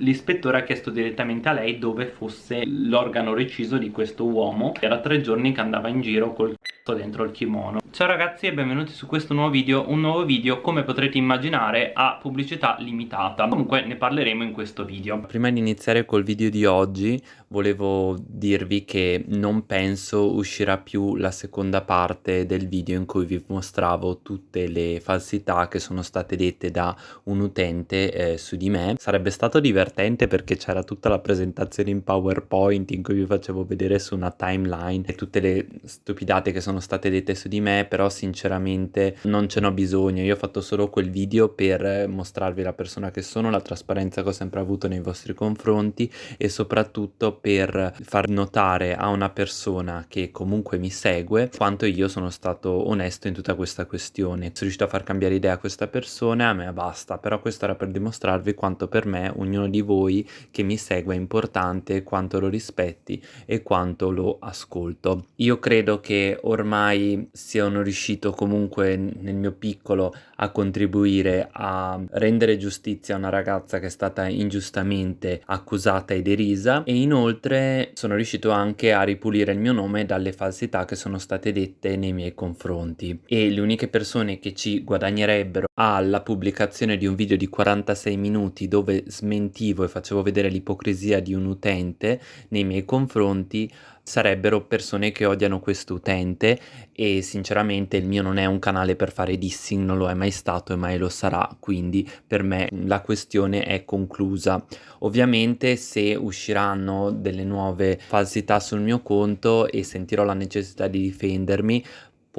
l'ispettore ha chiesto direttamente a lei dove fosse l'organo reciso di questo uomo era tre giorni che andava in giro col c***o dentro il kimono. Ciao ragazzi e benvenuti su questo nuovo video Un nuovo video come potrete immaginare a pubblicità limitata. Comunque ne parleremo in questo video. Prima di iniziare col video di oggi volevo dirvi che non penso uscirà più la seconda parte del video in cui vi mostravo tutte le falsità che sono state dette da un utente eh, su di me. Sarebbe stato divertente perché c'era tutta la presentazione in PowerPoint in cui vi facevo vedere su una timeline e tutte le stupidate che sono state dette su di me però sinceramente non ce n'ho bisogno, io ho fatto solo quel video per mostrarvi la persona che sono, la trasparenza che ho sempre avuto nei vostri confronti e soprattutto per far notare a una persona che comunque mi segue quanto io sono stato onesto in tutta questa questione. Sono riuscito a far cambiare idea a questa persona, a me basta, però questo era per dimostrarvi quanto per me ognuno di voi che mi segue è importante, quanto lo rispetti e quanto lo ascolto. Io credo che ormai sono riuscito comunque nel mio piccolo a contribuire a rendere giustizia a una ragazza che è stata ingiustamente accusata e derisa e inoltre sono riuscito anche a ripulire il mio nome dalle falsità che sono state dette nei miei confronti. E le uniche persone che ci guadagnerebbero alla pubblicazione di un video di 46 minuti dove smentivo e facevo vedere l'ipocrisia di un utente nei miei confronti sarebbero persone che odiano questo utente e sinceramente il mio non è un canale per fare dissing, non lo è mai stato e mai lo sarà, quindi per me la questione è conclusa. Ovviamente se usciranno delle nuove falsità sul mio conto e sentirò la necessità di difendermi,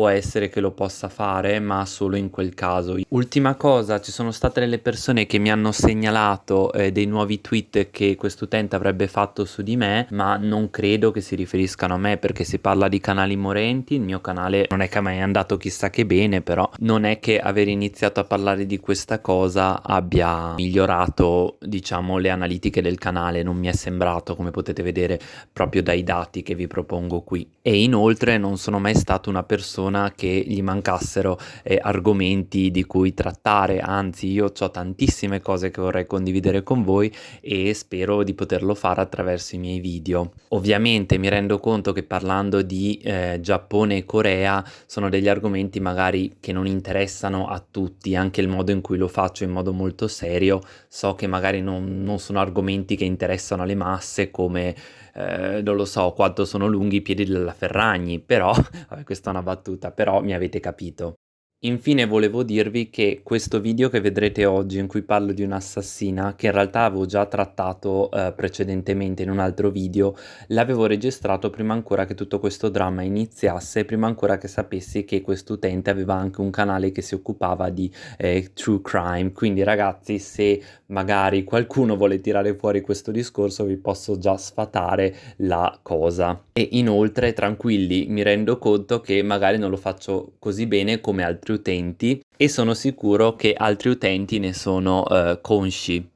può essere che lo possa fare ma solo in quel caso. Ultima cosa ci sono state delle persone che mi hanno segnalato eh, dei nuovi tweet che quest'utente avrebbe fatto su di me ma non credo che si riferiscano a me perché si parla di canali morenti il mio canale non è che mai è andato chissà che bene però non è che aver iniziato a parlare di questa cosa abbia migliorato diciamo le analitiche del canale non mi è sembrato come potete vedere proprio dai dati che vi propongo qui. E inoltre non sono mai stato una persona persona che gli mancassero eh, argomenti di cui trattare, anzi io ho tantissime cose che vorrei condividere con voi e spero di poterlo fare attraverso i miei video. Ovviamente mi rendo conto che parlando di eh, Giappone e Corea sono degli argomenti magari che non interessano a tutti, anche il modo in cui lo faccio in modo molto serio, so che magari non, non sono argomenti che interessano alle masse come eh, non lo so quanto sono lunghi i piedi della Ferragni, però, questa è una battuta, però mi avete capito. Infine volevo dirvi che questo video che vedrete oggi in cui parlo di un'assassina, che in realtà avevo già trattato eh, precedentemente in un altro video, l'avevo registrato prima ancora che tutto questo dramma iniziasse, prima ancora che sapessi che quest'utente aveva anche un canale che si occupava di eh, true crime, quindi ragazzi se magari qualcuno vuole tirare fuori questo discorso vi posso già sfatare la cosa. E inoltre tranquilli, mi rendo conto che magari non lo faccio così bene come altri altri utenti e sono sicuro che altri utenti ne sono uh, consci.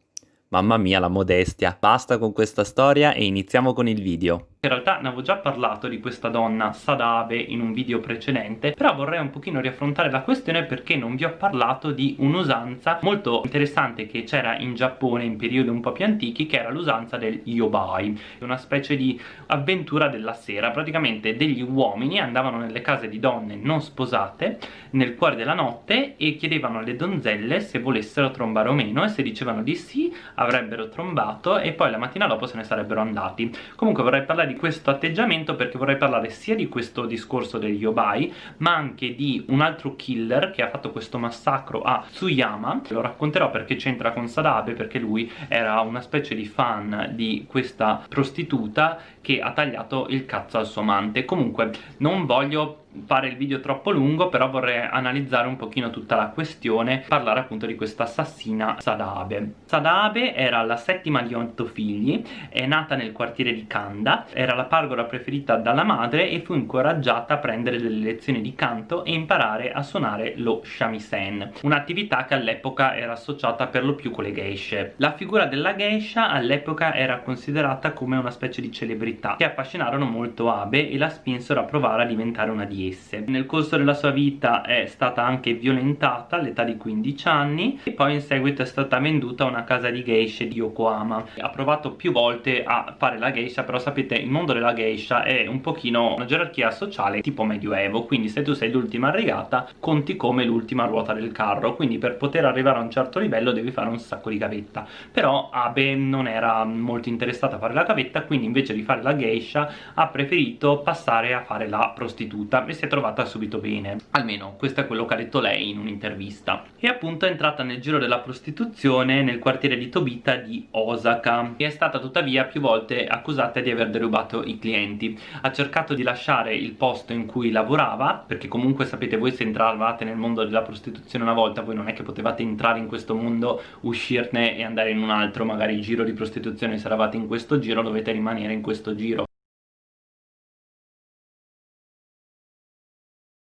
Mamma mia la modestia. Basta con questa storia e iniziamo con il video. In realtà ne avevo già parlato di questa donna Sadabe in un video precedente Però vorrei un pochino riaffrontare la questione perché non vi ho parlato di un'usanza molto interessante che c'era in Giappone in periodi un po' più antichi Che era l'usanza del yobai Una specie di avventura della sera. Praticamente degli uomini andavano nelle case di donne non sposate Nel cuore della notte e chiedevano alle donzelle se volessero trombare o meno E se dicevano di sì avrebbero trombato e poi la mattina dopo se ne sarebbero andati. Comunque vorrei parlare di questo atteggiamento perché vorrei parlare sia di questo discorso degli yobai ma anche di un altro killer che ha fatto questo massacro a Tsuyama. Lo racconterò perché c'entra con Sadabe perché lui era una specie di fan di questa prostituta che ha tagliato il cazzo al suo amante. Comunque non voglio fare il video troppo lungo però vorrei analizzare un pochino tutta la questione parlare appunto di questa assassina Sadabe. Sadabe era la settima di otto figli è nata nel quartiere di Kanda era la pargola preferita dalla madre e fu incoraggiata a prendere delle lezioni di canto e imparare a suonare lo shamisen un'attività che all'epoca era associata per lo più con le geishe la figura della geisha all'epoca era considerata come una specie di celebrità che affascinarono molto Abe e la spinsero a provare a diventare una di esse. Nel corso della sua vita è stata anche violentata all'età di 15 anni e poi in seguito è stata venduta a una casa di geisha di Yokohama. Ha provato più volte a fare la geisha, però sapete il mondo della geisha è un pochino una gerarchia sociale tipo medioevo, quindi se tu sei l'ultima rigata conti come l'ultima ruota del carro, quindi per poter arrivare a un certo livello devi fare un sacco di gavetta. Però Abe non era molto interessata a fare la gavetta, quindi invece di fare la geisha ha preferito passare a fare la prostituta e si è trovata subito bene. Almeno questo è quello che ha detto lei in un'intervista. E appunto è entrata nel giro della prostituzione nel quartiere di Tobita di Osaka e è stata tuttavia più volte accusata di aver derubato i clienti. Ha cercato di lasciare il posto in cui lavorava, perché comunque sapete voi se entravate nel mondo della prostituzione una volta, voi non è che potevate entrare in questo mondo, uscirne e andare in un altro, magari giro di prostituzione, se eravate in questo giro dovete rimanere in questo giro.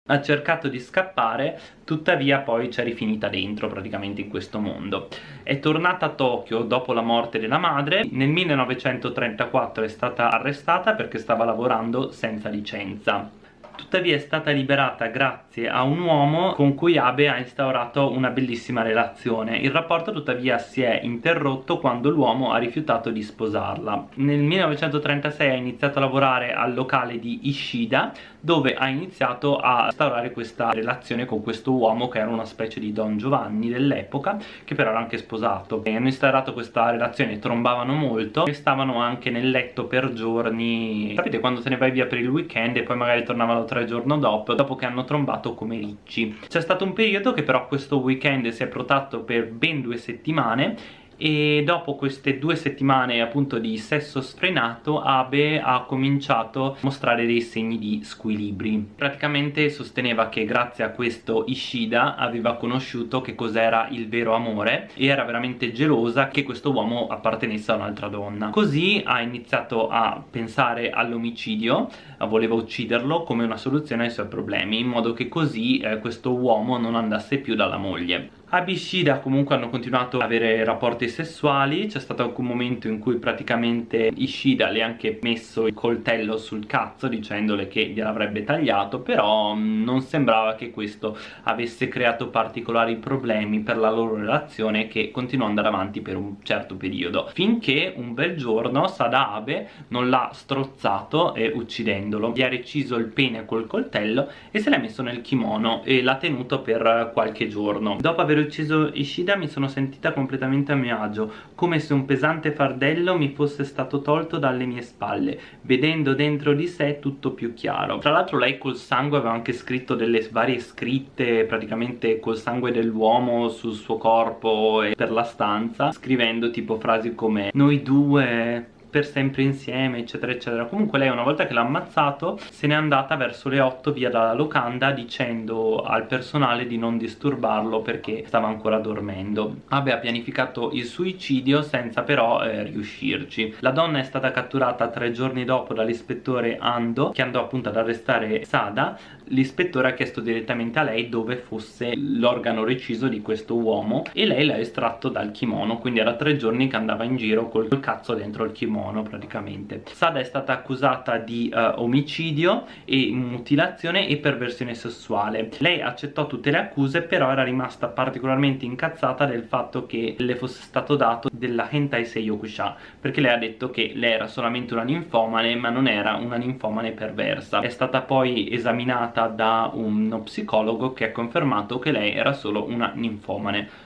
ha cercato di scappare tuttavia poi c'è rifinita dentro praticamente in questo mondo. È tornata a Tokyo dopo la morte della madre. Nel 1934 è stata arrestata perché stava lavorando senza licenza tuttavia è stata liberata grazie a un uomo con cui Abe ha instaurato una bellissima relazione. Il rapporto tuttavia si è interrotto quando l'uomo ha rifiutato di sposarla. Nel 1936 ha iniziato a lavorare al locale di Ishida dove ha iniziato a instaurare questa relazione con questo uomo che era una specie di Don Giovanni dell'epoca che però era anche sposato e hanno instaurato questa relazione, trombavano molto e stavano anche nel letto per giorni sapete quando te ne vai via per il weekend e poi magari tornavano tre giorni dopo dopo che hanno trombato come ricci. C'è stato un periodo che però questo weekend si è protratto per ben due settimane e dopo queste due settimane appunto di sesso sfrenato Abe ha cominciato a mostrare dei segni di squilibri. Praticamente sosteneva che grazie a questo Ishida aveva conosciuto che cos'era il vero amore e era veramente gelosa che questo uomo appartenesse a un'altra donna. Così ha iniziato a pensare all'omicidio voleva ucciderlo come una soluzione ai suoi problemi in modo che così eh, questo uomo non andasse più dalla moglie Abishida comunque hanno continuato ad avere rapporti sessuali. C'è stato anche un momento in cui praticamente Ishida le ha anche messo il coltello sul cazzo dicendole che gliel'avrebbe tagliato però mm, non sembrava che questo avesse creato particolari problemi per la loro relazione che continuò ad andare avanti per un certo periodo finché un bel giorno Sada Abe non l'ha strozzato e uccidendolo. Gli ha reciso il pene col coltello e se l'ha messo nel kimono e l'ha tenuto per qualche giorno. Dopo aver aver ucciso Ishida mi sono sentita completamente a mio agio, come se un pesante fardello mi fosse stato tolto dalle mie spalle, vedendo dentro di sé tutto più chiaro. Tra l'altro lei col sangue aveva anche scritto delle varie scritte, praticamente col sangue dell'uomo sul suo corpo e per la stanza, scrivendo tipo frasi come noi due per sempre insieme eccetera eccetera. Comunque lei una volta che l'ha ammazzato se n'è andata verso le 8 via dalla locanda dicendo al personale di non disturbarlo perché stava ancora dormendo. Abe ha pianificato il suicidio senza però eh, riuscirci. La donna è stata catturata tre giorni dopo dall'ispettore Ando che andò appunto ad arrestare Sada. L'ispettore ha chiesto direttamente a lei dove fosse l'organo reciso di questo uomo e lei l'ha estratto dal kimono quindi era tre giorni che andava in giro col cazzo dentro il kimono praticamente. Sada è stata accusata di uh, omicidio e mutilazione e perversione sessuale. Lei accettò tutte le accuse però era rimasta particolarmente incazzata del fatto che le fosse stato dato della hentai seiyokusha perché lei ha detto che lei era solamente una ninfomane ma non era una ninfomane perversa. È stata poi esaminata da uno psicologo che ha confermato che lei era solo una ninfomane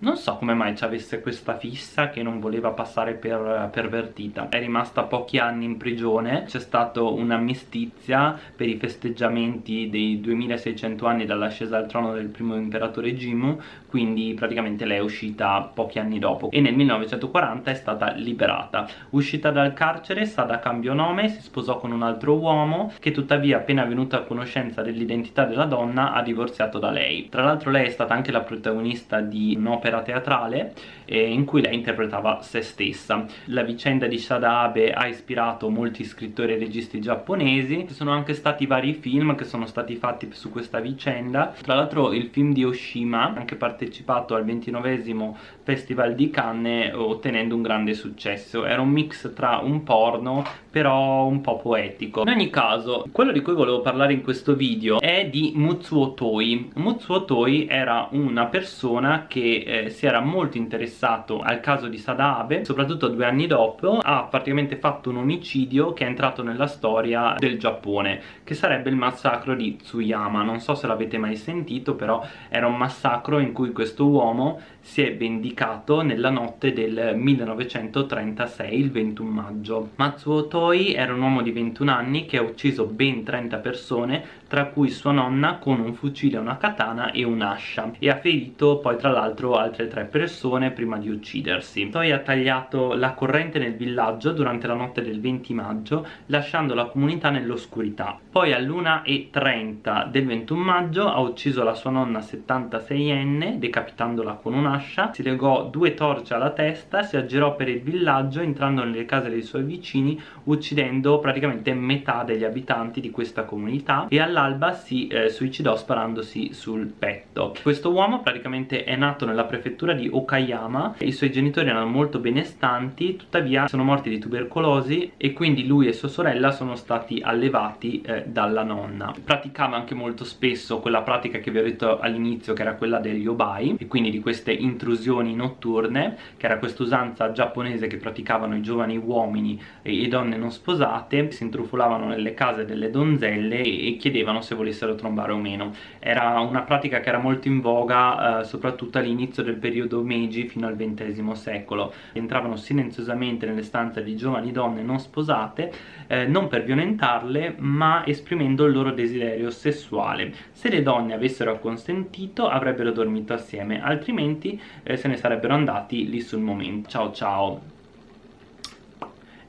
non so come mai ci avesse questa fissa che non voleva passare per pervertita. È rimasta pochi anni in prigione. C'è stata un'ammistizia per i festeggiamenti dei 2600 anni dall'ascesa al trono del primo imperatore Jimmu Quindi praticamente lei è uscita pochi anni dopo E nel 1940 è stata liberata Uscita dal carcere, Sada cambiò nome, si sposò con un altro uomo Che tuttavia appena venuta a conoscenza dell'identità della donna ha divorziato da lei Tra l'altro lei è stata anche la protagonista di un'opera teatrale eh, in cui lei interpretava se stessa. La vicenda di Shada Abe ha ispirato molti scrittori e registi giapponesi, ci sono anche stati vari film che sono stati fatti su questa vicenda. Tra l'altro il film di Oshima, anche partecipato al 29esimo Festival di Cannes ottenendo un grande successo. Era un mix tra un porno però un po' poetico. In ogni caso quello di cui volevo parlare in questo video è di Mutsuo Toi. Mutsuo Toi era una persona che eh, si era molto interessato al caso di Sada Abe soprattutto due anni dopo. Ha praticamente fatto un omicidio che è entrato nella storia del Giappone che sarebbe il massacro di Tsuyama. Non so se l'avete mai sentito però era un massacro in cui questo uomo si è vendicato nella notte del 1936, il 21 maggio. Matsuo Toi era un uomo di 21 anni che ha ucciso ben 30 persone, tra cui sua nonna con un fucile, una katana e un'ascia e ha ferito poi tra l'altro altre tre persone prima di uccidersi. Toi ha tagliato la corrente nel villaggio durante la notte del 20 maggio lasciando la comunità nell'oscurità. Poi all'1.30 del 21 maggio ha ucciso la sua nonna 76enne decapitandola con un'ascia si legò due torce alla testa, si aggirò per il villaggio entrando nelle case dei suoi vicini uccidendo praticamente metà degli abitanti di questa comunità e all'alba si eh, suicidò sparandosi sul petto. Questo uomo praticamente è nato nella prefettura di Okayama, i suoi genitori erano molto benestanti, tuttavia sono morti di tubercolosi e quindi lui e sua sorella sono stati allevati eh, dalla nonna. Praticava anche molto spesso quella pratica che vi ho detto all'inizio che era quella degli obai e quindi di queste intrusioni notturne che era questa usanza giapponese che praticavano i giovani uomini e, e donne non sposate si intrufolavano nelle case delle donzelle e, e, chiedevano se volessero trombare o meno. Era una pratica che era molto in voga eh, soprattutto all'inizio del periodo Meiji fino al XX secolo. Entravano silenziosamente nelle stanze di giovani donne non sposate eh, non per violentarle ma esprimendo il loro desiderio sessuale. Se le donne avessero acconsentito avrebbero dormito assieme altrimenti eh, se ne sarebbero andati lì sul momento. Ciao ciao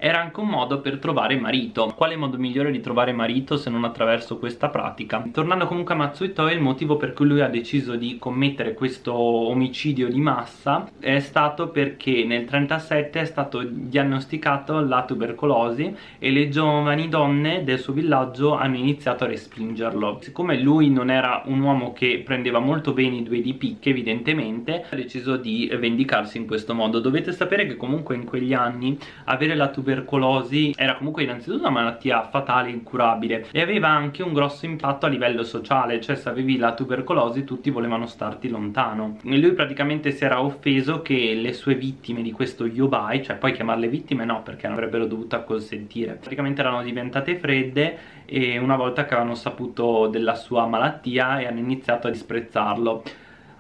era anche un modo per trovare marito. Quale modo migliore di trovare marito se non attraverso questa pratica? Tornando comunque a Matsuito il motivo per cui lui ha deciso di commettere questo omicidio di massa è stato perché nel 37 è stato diagnosticato la tubercolosi e le giovani donne del suo villaggio hanno iniziato a respingerlo. Siccome lui non era un uomo che prendeva molto bene i due di picche evidentemente ha deciso di vendicarsi in questo modo. Dovete sapere che comunque in quegli anni avere la tubercolosi tubercolosi era comunque innanzitutto una malattia fatale, incurabile e aveva anche un grosso impatto a livello sociale, cioè se avevi la tubercolosi tutti volevano starti lontano. E lui praticamente si era offeso che le sue vittime di questo yobai, cioè poi chiamarle vittime no perché non avrebbero dovuto acconsentire, praticamente erano diventate fredde e una volta che avevano saputo della sua malattia e hanno iniziato a disprezzarlo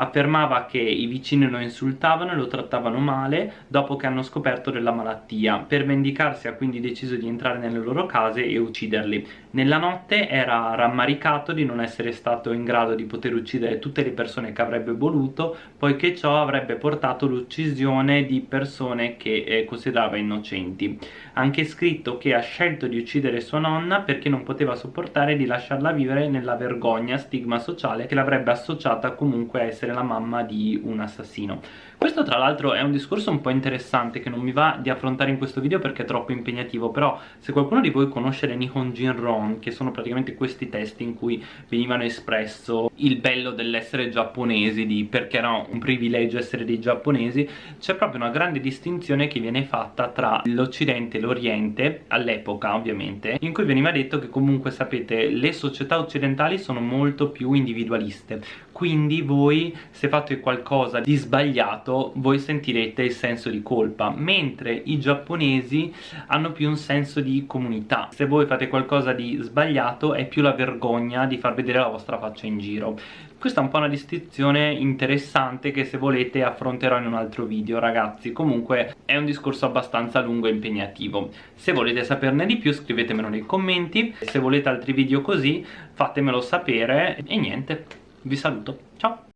affermava che i vicini lo insultavano e lo trattavano male dopo che hanno scoperto della malattia. Per vendicarsi ha quindi deciso di entrare nelle loro case e ucciderli. Nella notte era rammaricato di non essere stato in grado di poter uccidere tutte le persone che avrebbe voluto, poiché ciò avrebbe portato l'uccisione di persone che eh, considerava innocenti. Anche scritto che ha scelto di uccidere sua nonna perché non poteva sopportare di lasciarla vivere nella vergogna, stigma sociale che l'avrebbe associata comunque a essere la mamma di un assassino questo tra l'altro è un discorso un po' interessante che non mi va di affrontare in questo video perché è troppo impegnativo però se qualcuno di voi conosce le Nihon Jinron che sono praticamente questi testi in cui venivano espresso il bello dell'essere giapponesi di perché era un privilegio essere dei giapponesi c'è proprio una grande distinzione che viene fatta tra l'occidente e l'oriente all'epoca ovviamente in cui veniva detto che comunque sapete le società occidentali sono molto più individualiste quindi voi se fate qualcosa di sbagliato voi sentirete il senso di colpa mentre i giapponesi hanno più un senso di comunità. Se voi fate qualcosa di sbagliato è più la vergogna di far vedere la vostra faccia in giro. Questa è un po' una distinzione interessante che se volete affronterò in un altro video ragazzi. Comunque è un discorso abbastanza lungo e impegnativo. Se volete saperne di più scrivetemelo nei commenti. Se volete altri video così fatemelo sapere. E niente vi saluto, ciao!